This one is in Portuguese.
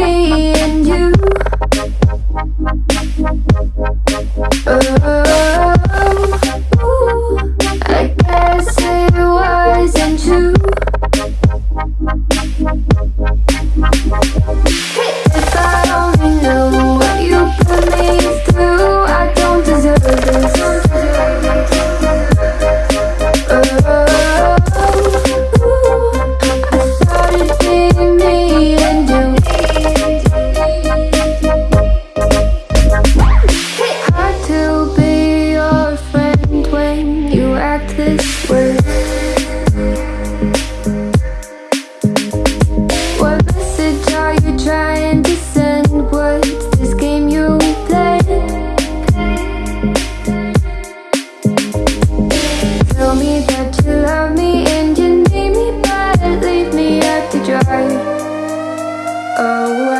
me Oh,